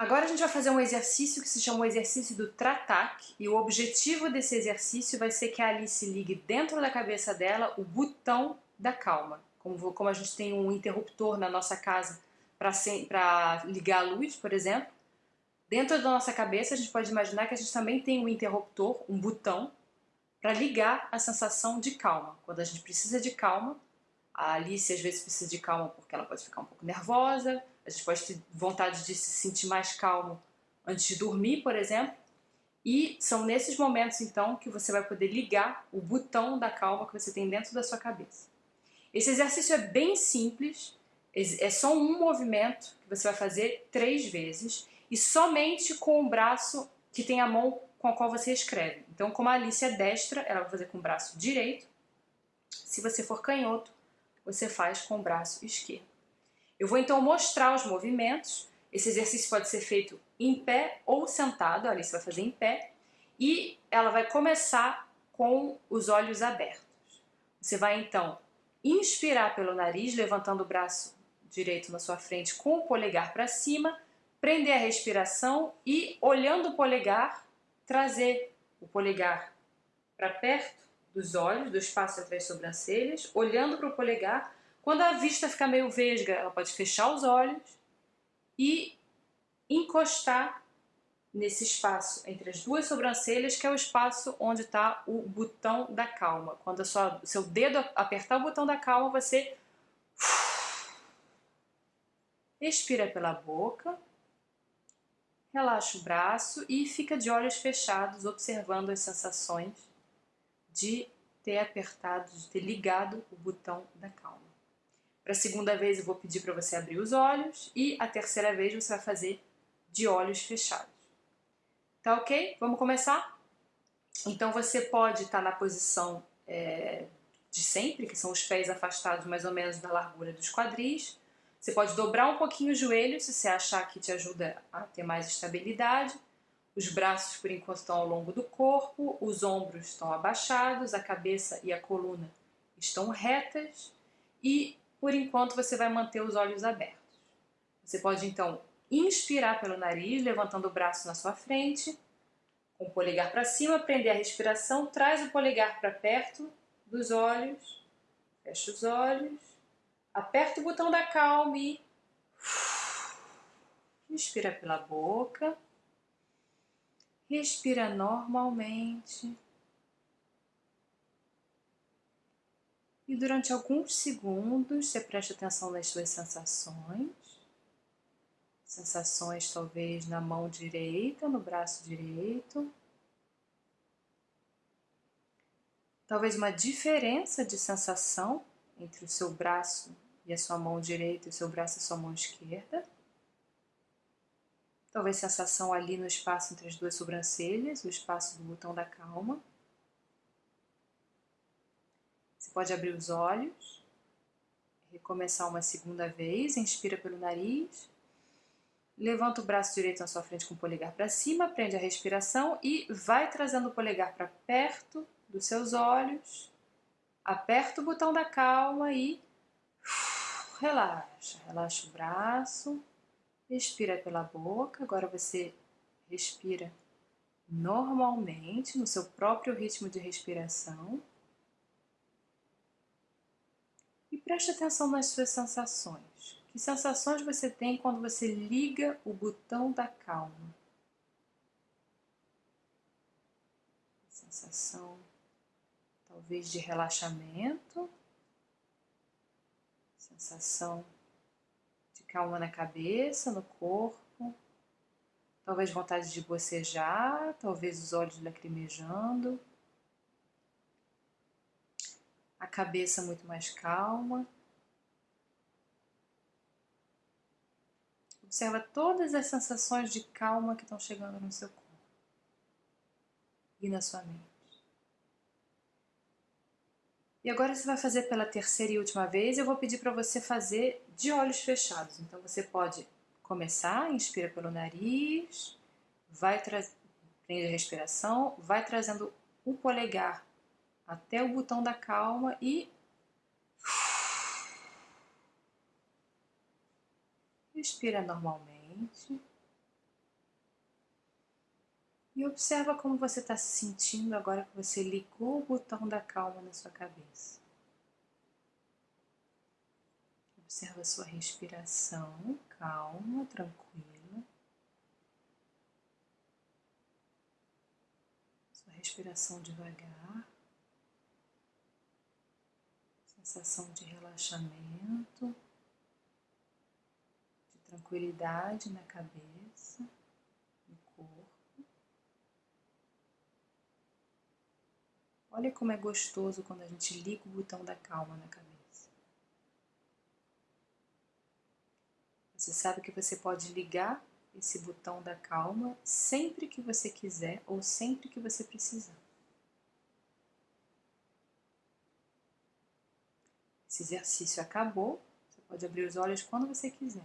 Agora a gente vai fazer um exercício que se chama o exercício do Tratac e o objetivo desse exercício vai ser que a Alice ligue dentro da cabeça dela o botão da calma. Como, como a gente tem um interruptor na nossa casa para ligar a luz, por exemplo, dentro da nossa cabeça a gente pode imaginar que a gente também tem um interruptor, um botão, para ligar a sensação de calma. Quando a gente precisa de calma, a Alice às vezes precisa de calma porque ela pode ficar um pouco nervosa, a gente pode ter vontade de se sentir mais calmo antes de dormir, por exemplo. E são nesses momentos, então, que você vai poder ligar o botão da calma que você tem dentro da sua cabeça. Esse exercício é bem simples, é só um movimento que você vai fazer três vezes e somente com o braço que tem a mão com a qual você escreve. Então, como a Alice é destra, ela vai fazer com o braço direito. Se você for canhoto, você faz com o braço esquerdo. Eu vou então mostrar os movimentos. Esse exercício pode ser feito em pé ou sentado, a Alice vai fazer em pé, e ela vai começar com os olhos abertos. Você vai então inspirar pelo nariz, levantando o braço direito na sua frente com o polegar para cima, prender a respiração e, olhando o polegar, trazer o polegar para perto dos olhos, do espaço entre as sobrancelhas, olhando para o polegar, quando a vista ficar meio vesga, ela pode fechar os olhos e encostar nesse espaço entre as duas sobrancelhas, que é o espaço onde está o botão da calma. Quando o seu dedo apertar o botão da calma, você expira pela boca, relaxa o braço e fica de olhos fechados, observando as sensações de ter apertado, de ter ligado o botão da calma. Para a segunda vez eu vou pedir para você abrir os olhos e a terceira vez você vai fazer de olhos fechados. Tá ok? Vamos começar? Então você pode estar tá na posição é, de sempre, que são os pés afastados mais ou menos da largura dos quadris. Você pode dobrar um pouquinho o joelho se você achar que te ajuda a ter mais estabilidade. Os braços por enquanto estão ao longo do corpo, os ombros estão abaixados, a cabeça e a coluna estão retas e por enquanto você vai manter os olhos abertos. Você pode então inspirar pelo nariz, levantando o braço na sua frente, com o polegar para cima, prender a respiração, traz o polegar para perto dos olhos, fecha os olhos, aperta o botão da calma e inspira pela boca, respira normalmente. E durante alguns segundos você presta atenção nas suas sensações. Sensações talvez na mão direita, no braço direito. Talvez uma diferença de sensação entre o seu braço e a sua mão direita e o seu braço e a sua mão esquerda. Talvez sensação ali no espaço entre as duas sobrancelhas, o espaço do botão da calma. Você pode abrir os olhos, recomeçar uma segunda vez, inspira pelo nariz, levanta o braço direito na sua frente com o polegar para cima, prende a respiração e vai trazendo o polegar para perto dos seus olhos, aperta o botão da calma e relaxa, relaxa o braço, expira pela boca, agora você respira normalmente, no seu próprio ritmo de respiração. Preste atenção nas suas sensações. Que sensações você tem quando você liga o botão da calma? Sensação talvez de relaxamento, sensação de calma na cabeça, no corpo, talvez vontade de bocejar, talvez os olhos lacrimejando a cabeça muito mais calma. Observa todas as sensações de calma que estão chegando no seu corpo e na sua mente. E agora você vai fazer pela terceira e última vez. Eu vou pedir para você fazer de olhos fechados. Então você pode começar, inspira pelo nariz, vai prende a respiração, vai trazendo o polegar até o botão da calma e respira normalmente. E observa como você está se sentindo agora que você ligou o botão da calma na sua cabeça. Observa sua respiração, calma, tranquila. Sua respiração devagar. Sensação de relaxamento, de tranquilidade na cabeça. Olha como é gostoso quando a gente liga o botão da calma na cabeça. Você sabe que você pode ligar esse botão da calma sempre que você quiser ou sempre que você precisar. Esse exercício acabou, você pode abrir os olhos quando você quiser.